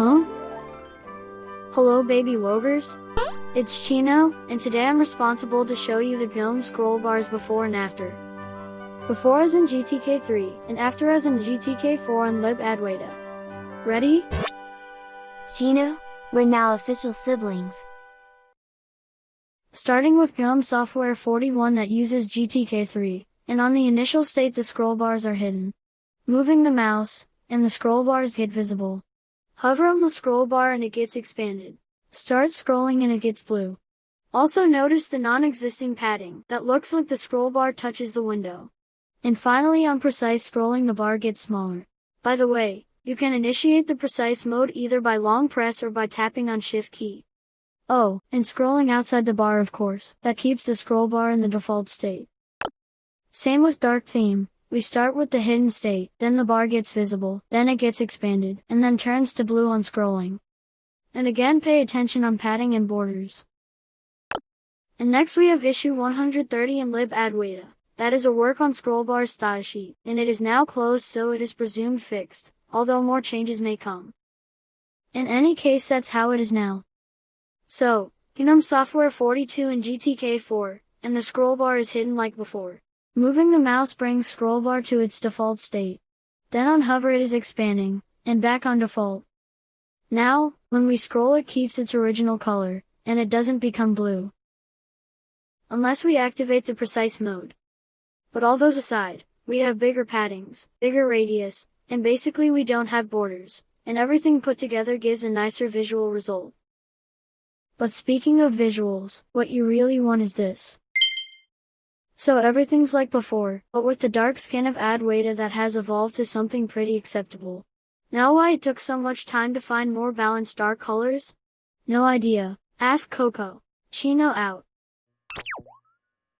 Huh? Hello baby wogers? It's Chino, and today I'm responsible to show you the GNOME scroll bars before and after. Before as in GTK3, and after as in GTK4 on libadwaita. Ready? Chino, we're now official siblings. Starting with GNOME Software 41 that uses GTK3, and on the initial state the scroll bars are hidden. Moving the mouse, and the scroll bars get visible. Hover on the scroll bar and it gets expanded. Start scrolling and it gets blue. Also notice the non-existing padding that looks like the scroll bar touches the window. And finally on precise scrolling the bar gets smaller. By the way, you can initiate the precise mode either by long press or by tapping on shift key. Oh, and scrolling outside the bar of course, that keeps the scroll bar in the default state. Same with dark theme, we start with the hidden state, then the bar gets visible, then it gets expanded, and then turns to blue on scrolling. And again pay attention on padding and borders. And next we have issue 130 in libadwaita. That is a work on scrollbar style sheet, and it is now closed so it is presumed fixed, although more changes may come. In any case that's how it is now. So, GNOME Software 42 and GTK4, and the scrollbar is hidden like before. Moving the mouse brings scrollbar to its default state. Then on hover it is expanding, and back on default. Now, when we scroll it keeps its original color, and it doesn't become blue. Unless we activate the precise mode. But all those aside, we have bigger paddings, bigger radius, and basically we don't have borders, and everything put together gives a nicer visual result. But speaking of visuals, what you really want is this. So everything's like before, but with the dark skin of Adwaita that has evolved to something pretty acceptable. Now why it took so much time to find more balanced dark colors? No idea. Ask Coco. Chino out.